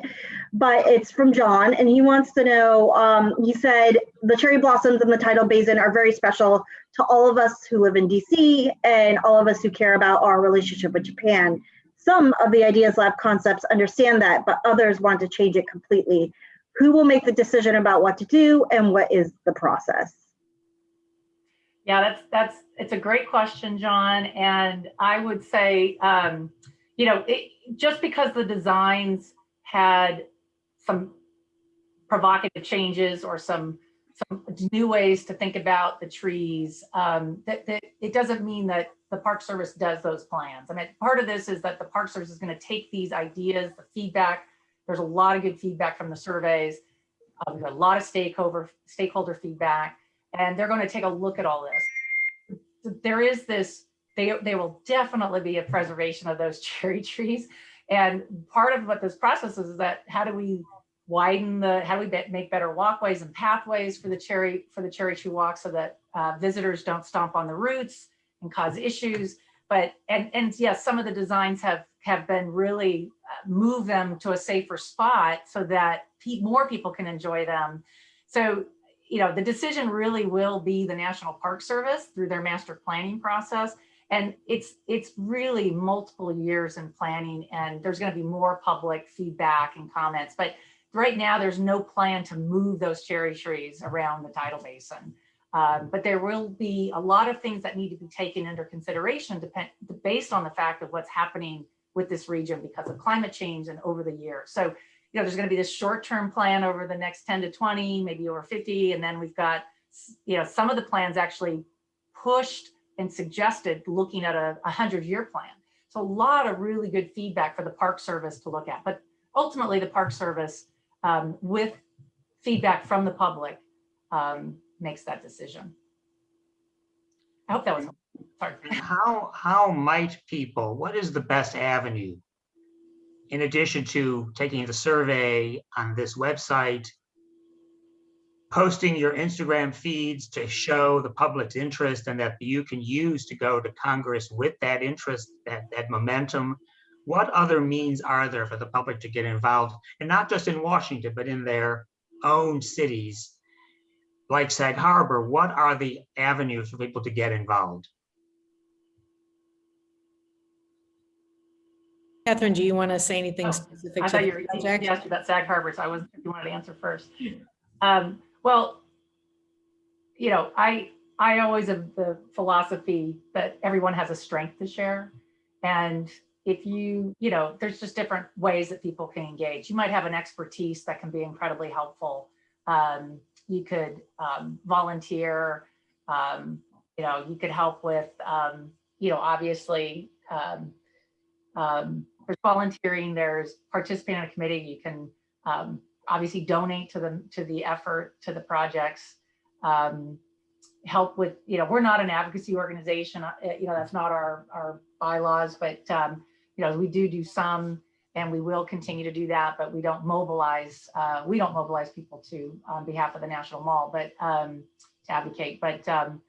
But it's from John, and he wants to know. Um, he said the cherry blossoms in the tidal basin are very special to all of us who live in DC and all of us who care about our relationship with Japan. Some of the Ideas Lab concepts understand that, but others want to change it completely. Who will make the decision about what to do and what is the process? Yeah, that's, that's, it's a great question, John. And I would say, um, you know, it, just because the designs had some provocative changes or some, some new ways to think about the trees, um, that, that it doesn't mean that the Park Service does those plans. I mean, part of this is that the Park Service is going to take these ideas, the feedback. There's a lot of good feedback from the surveys. We've got a lot of stakeholder stakeholder feedback, and they're going to take a look at all this. There is this, they, they will definitely be a preservation of those (laughs) cherry trees. And part of what this process is, is that how do we widen the, how do we make better walkways and pathways for the cherry, for the cherry tree walk so that uh, visitors don't stomp on the roots and cause issues. But, and, and yes, some of the designs have, have been really uh, move them to a safer spot so that more people can enjoy them. So, you know, the decision really will be the National Park Service through their master planning process. And it's, it's really multiple years in planning and there's gonna be more public feedback and comments. But right now, there's no plan to move those cherry trees around the tidal basin. Um, but there will be a lot of things that need to be taken under consideration depend, based on the fact of what's happening with this region because of climate change and over the years. So, you know, there's going to be this short-term plan over the next 10 to 20, maybe over 50. And then we've got, you know, some of the plans actually pushed and suggested looking at a 100-year plan. So a lot of really good feedback for the Park Service to look at. But ultimately, the Park Service, um, with feedback from the public, um, makes that decision. I hope that was, sorry. (laughs) How, how might people, what is the best avenue? In addition to taking the survey on this website, posting your Instagram feeds to show the public's interest and that you can use to go to Congress with that interest, that, that momentum. What other means are there for the public to get involved? And not just in Washington, but in their own cities like Sag Harbor, what are the avenues for people to get involved? Catherine, do you want to say anything Oh, specific I to thought the you were asked about Sag Harbor, so I wasn't, if you wanted to answer first. Um, well, you know, I, I always have the philosophy that everyone has a strength to share. And if you, you know, there's just different ways that people can engage. You might have an expertise that can be incredibly helpful. Um, you could um, volunteer, um, you know, you could help with, um, you know, obviously, um, um, there's volunteering, there's participating in a committee, you can um, obviously donate to the, to the effort, to the projects, um, help with, you know, we're not an advocacy organization, uh, you know, that's not our, our bylaws, but, um, you know, we do do some and we will continue to do that, but we don't mobilize, uh, we don't mobilize people to, on behalf of the National Mall, but um, to advocate, but um,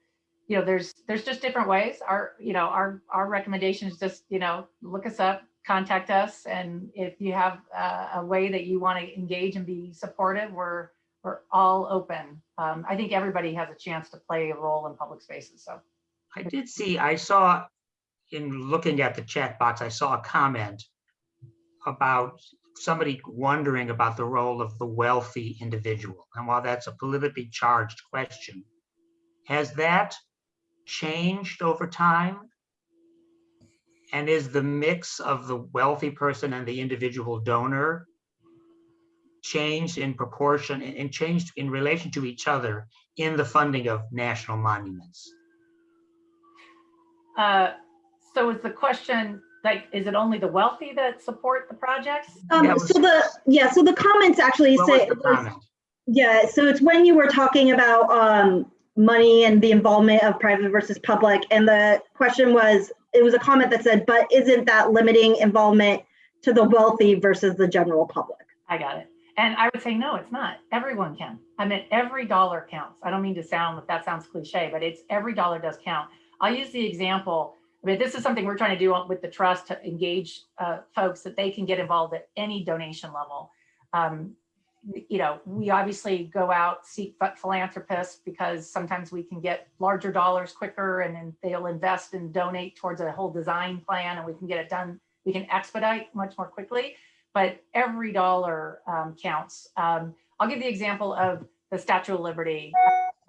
you know, there's, there's just different ways. Our, you know, our, our recommendation is just, you know, look us up, contact us. And if you have uh, a way that you want to engage and be supportive, we're, we're all open. Um, I think everybody has a chance to play a role in public spaces. So I did see, I saw in looking at the chat box, I saw a comment about somebody wondering about the role of the wealthy individual. And while that's a politically charged question, has that changed over time? And is the mix of the wealthy person and the individual donor changed in proportion and and changed in relation to each other in the funding of national monuments? Uh, so is the question, like, is it only the wealthy that support the projects? Um, was- so the, yeah, so the comments actually What say, was the comment? yeah, so it's when you were talking about, um, money and the involvement of private versus public. And the question was, it was a comment that said, but isn't that limiting involvement to the wealthy versus the general public? I got it. And I would say, no, it's not. Everyone can. I mean, every dollar counts. I don't mean to sound, like that sounds cliche, but it's every dollar does count. I'll use the example. I mean, this is something we're trying to do with the trust to engage uh, folks that they can get involved at any donation level. Um, you know, we obviously go out, seek philanthropists because sometimes we can get larger dollars quicker and then they'll invest and donate towards a whole design plan and we can get it done. We can expedite much more quickly but every dollar um, counts. Um, I'll give the example of the Statue of Liberty.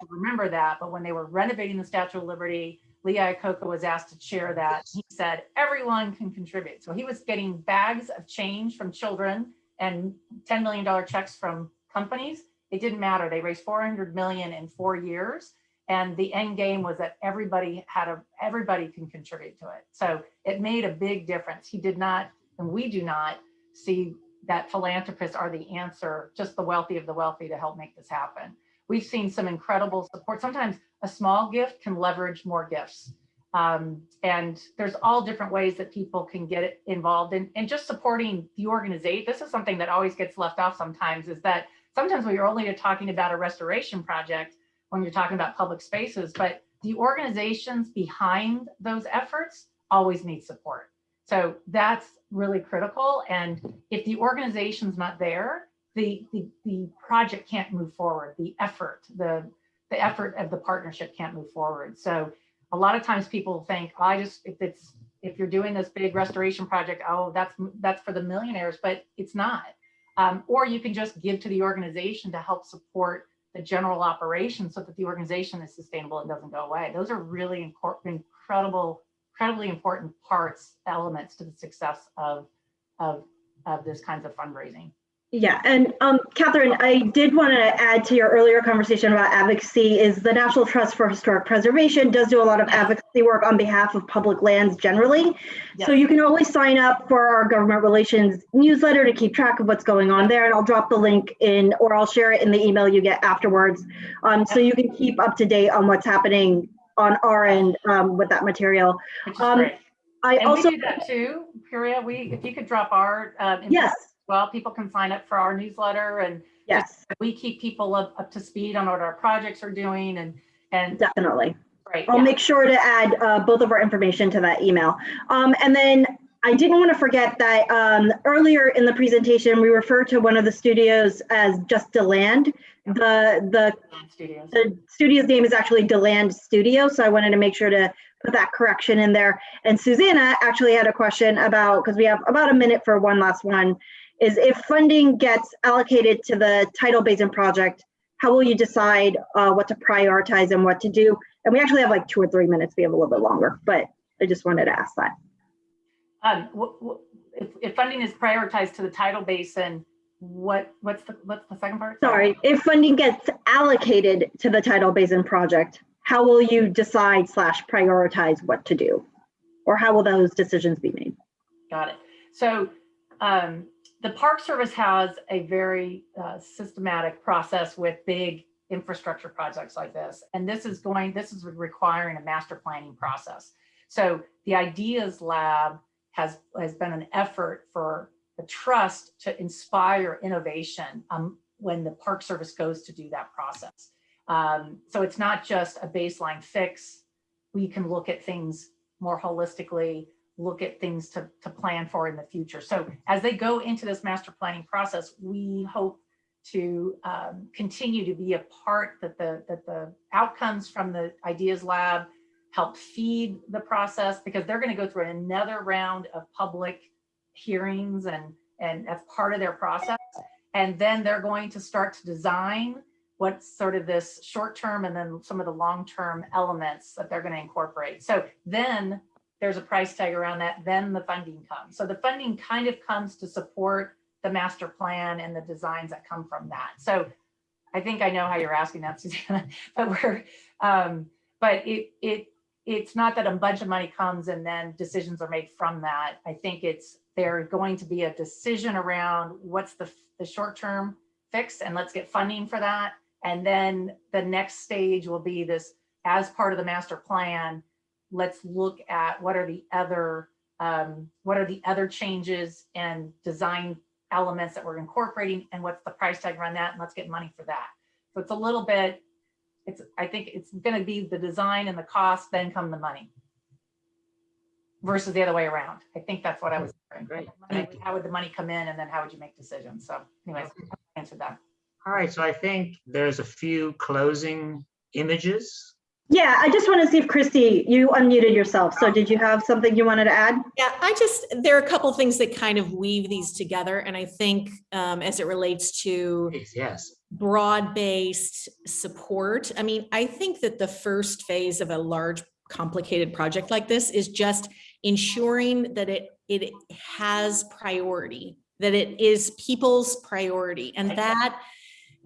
remember that, but when they were renovating the Statue of Liberty, Lee Iacocca was asked to chair that. He said, everyone can contribute. So he was getting bags of change from children and $10 million checks from companies. It didn't matter. They raised 400 million in four years. And the end game was that everybody had a, everybody can contribute to it. So it made a big difference. He did not, and we do not see that philanthropists are the answer, just the wealthy of the wealthy to help make this happen. We've seen some incredible support. Sometimes a small gift can leverage more gifts. Um, and there's all different ways that people can get involved in and just supporting the organization. This is something that always gets left off sometimes is that sometimes when you're only talking about a restoration project, when you're talking about public spaces, but the organizations behind those efforts always need support. So that's really critical. And if the organization's not there, the, the, the project can't move forward. The effort, the, the effort of the partnership can't move forward. So a lot of times people think, oh, I just, if it's, if you're doing this big restoration project, oh, that's, that's for the millionaires, but it's not. Um, or you can just give to the organization to help support the general operation so that the organization is sustainable and doesn't go away. Those are really incredible, incredibly important parts, elements to the success of, of, of this kinds of fundraising. Yeah, and um, Catherine, I did want to add to your earlier conversation about advocacy is the National Trust for Historic Preservation does do a lot of advocacy work on behalf of public lands generally. So you can always sign up for our government relations newsletter to keep track of what's going on there. And I'll drop the link in, or I'll share it in the email you get afterwards. Um, so you can keep up to date on what's happening on our end um, with that material. Um. I And also, we do that too, Priya. We, if you could drop our, uh, yes, well, people can sign up for our newsletter and yes, we keep people up, up to speed on what our projects are doing and, and definitely. great. I'll yeah. make sure to add uh, both of our information to that email. Um, and then I didn't want to forget that um, earlier in the presentation, we referred to one of the studios as just Deland. The, the, Studios. the studio's name is actually Deland Studio, so I wanted to make sure to put that correction in there. And Susannah actually had a question about, because we have about a minute for one last one, is if funding gets allocated to the tidal basin project, how will you decide uh, what to prioritize and what to do? And we actually have like two or three minutes. We have a little bit longer, but I just wanted to ask that. Um, if, if funding is prioritized to the tidal basin, what, what's the, what's the second part? Sorry, if funding gets allocated to the tidal basin project, how will you decide slash prioritize what to do? Or how will those decisions be made? Got it. So um, the Park Service has a very uh, systematic process with big infrastructure projects like this. And this is going, this is requiring a master planning process. So the Ideas Lab has, has been an effort for the trust to inspire innovation um, when the Park Service goes to do that process. Um, so it's not just a baseline fix. We can look at things more holistically, look at things to, to plan for in the future. So as they go into this master planning process, we hope to um, continue to be a part that the, that the outcomes from the Ideas Lab help feed the process because they're going to go through another round of public hearings and, and as part of their process. And then they're going to start to design what's sort of this short term and then some of the long term elements that they're going to incorporate. So then there's a price tag around that, then the funding comes. So the funding kind of comes to support the master plan and the designs that come from that. So I think I know how you're asking that, (laughs) Susannah, but we're, um, but it, it, it's not that a bunch of money comes and then decisions are made from that. I think it's, there's going to be a decision around what's the, the short-term fix and let's get funding for that. And then the next stage will be this, as part of the master plan, let's look at what are the other, um, what are the other changes and design elements that we're incorporating and what's the price tag around that and let's get money for that. So it's a little bit, it's, I think it's gonna be the design and the cost, then come the money. Versus the other way around. I think that's what I was. hearing. Great, Money- How would the money come in and then how would you make decisions? So anyways, answer that. All right, so I think there's a few closing images Yeah, I just want to see if Christy, you unmuted yourself. So did you have something you wanted to add? Yeah, I just, there are a couple things that kind of weave these together. And I think um, as it relates to Yes, broad-based support, I mean, I think that the first phase of a large complicated project like this is just ensuring that it, it has priority, that it is people's priority. And that,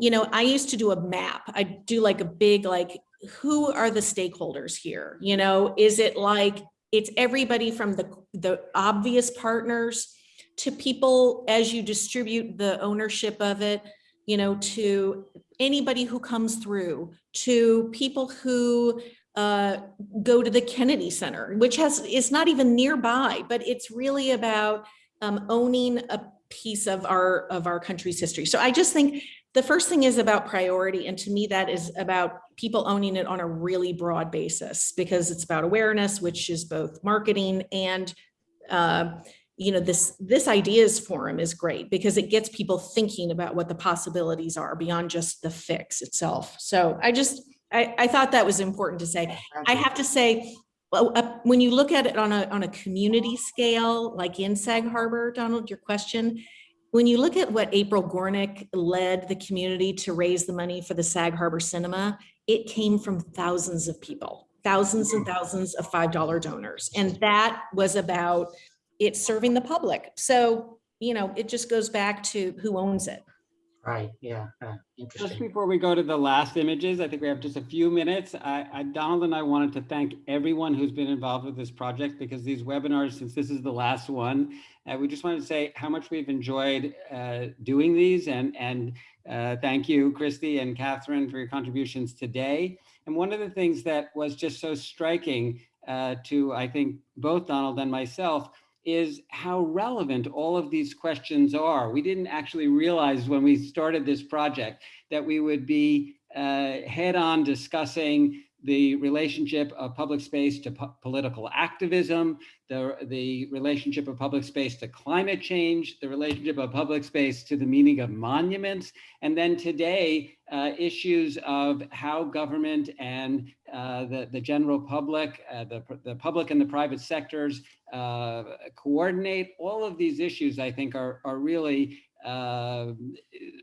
you know, I used to do a map. I do like a big, like, who are the stakeholders here? You know, is it like, it's everybody from the, the obvious partners to people as you distribute the ownership of it, you know, to anybody who comes through, to people who uh, go to the Kennedy Center, which has, is not even nearby, but it's really about um, owning a piece of our, of our country's history. So I just think the first thing is about priority. And to me, that is about people owning it on a really broad basis because it's about awareness, which is both marketing and, uh, you know, this, this ideas forum is great because it gets people thinking about what the possibilities are beyond just the fix itself. So I just, I, I thought that was important to say. I have to say, when you look at it on a, on a community scale, like in Sag Harbor, Donald, your question, when you look at what April Gornik led the community to raise the money for the Sag Harbor Cinema, it came from thousands of people, thousands and thousands of $5 donors. And that was about it serving the public. So, you know, it just goes back to who owns it. Right, yeah, uh, Just before we go to the last images, I think we have just a few minutes. I, I, Donald and I wanted to thank everyone who's been involved with this project because these webinars, since this is the last one, uh, we just wanted to say how much we've enjoyed uh, doing these and, and uh, thank you, Christy and Catherine, for your contributions today. And one of the things that was just so striking uh, to, I think, both Donald and myself is how relevant all of these questions are. We didn't actually realize when we started this project that we would be uh, head on discussing the relationship of public space to po political activism, the, the relationship of public space to climate change, the relationship of public space to the meaning of monuments, and then today, uh, issues of how government and uh, the, the general public, uh, the, the public and the private sectors uh, coordinate. All of these issues, I think, are, are really uh,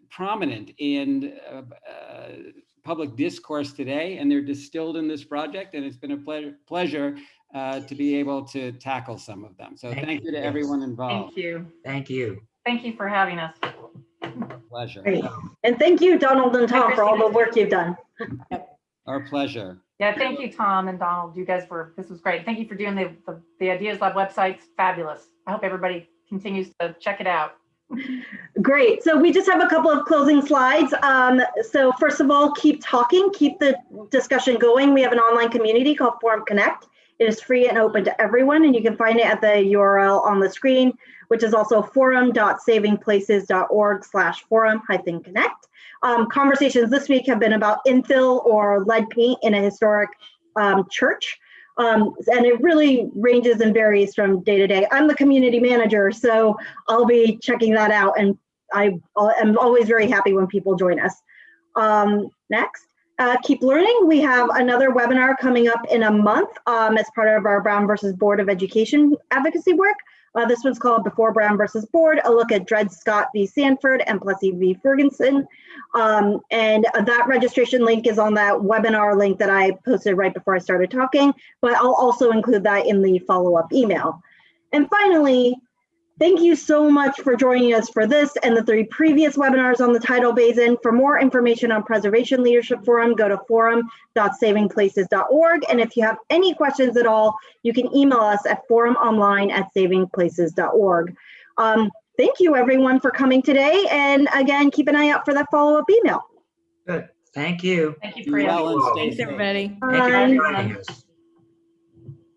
prominent in uh, public discourse today, and they're distilled in this project, and it's been a ple pleasure uh, to be able to tackle some of them. So Thank thank you to you. everyone involved. Thank you. Thank you. Thank you for having us. Pleasure. Great. And thank you, Donald and Tom, for all the work you've done. Our pleasure. Yeah, thank you, Tom and Donald. You guys were, this was great. Thank you for doing the, the, the Ideas Lab website's fabulous. I hope everybody continues to check it out. Great. So we just have a couple of closing slides. Um, so first of all, keep talking, keep the discussion going. We have an online community called Forum Connect. It is free and open to everyone, and you can find it at the URL on the screen, which is also forum.savingplaces.org slash forum hyphen connect. Um, conversations this week have been about infill or lead paint in a historic um, church. Um, and it really ranges and varies from day to day. I'm the community manager, so I'll be checking that out. And I am always very happy when people join us. Um, next, uh, keep learning. We have another webinar coming up in a month um, as part of our Brown versus Board of Education advocacy work. Uh, this one's called Before Brown versus Board, a look at Dred Scott v. Sandford and Plessy v. Ferguson. Um, and that registration link is on that webinar link that I posted right before I started talking, but I'll also include that in the follow-up email. And finally, thank you so much for joining us for this and the three previous webinars on the tidal basin. For more information on Preservation Leadership Forum, go to forum.savingplaces.org. And if you have any questions at all, you can email us at forumonline at savingplaces.org. Um, thank you everyone for coming today. And again, keep an eye out for that follow-up email. Good. Thank you. Thank you, Be Priya. well Thanks, safe. everybody. Thank you for Bye. joining us.